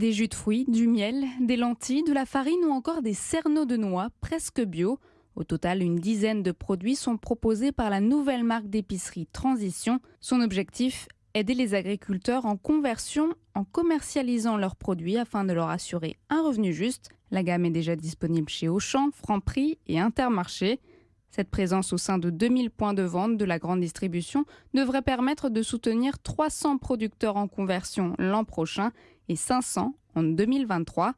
des jus de fruits, du miel, des lentilles, de la farine ou encore des cerneaux de noix presque bio. Au total, une dizaine de produits sont proposés par la nouvelle marque d'épicerie Transition. Son objectif aider les agriculteurs en conversion en commercialisant leurs produits afin de leur assurer un revenu juste. La gamme est déjà disponible chez Auchan, Franprix et Intermarché. Cette présence au sein de 2000 points de vente de la grande distribution devrait permettre de soutenir 300 producteurs en conversion l'an prochain et 500 en 2023.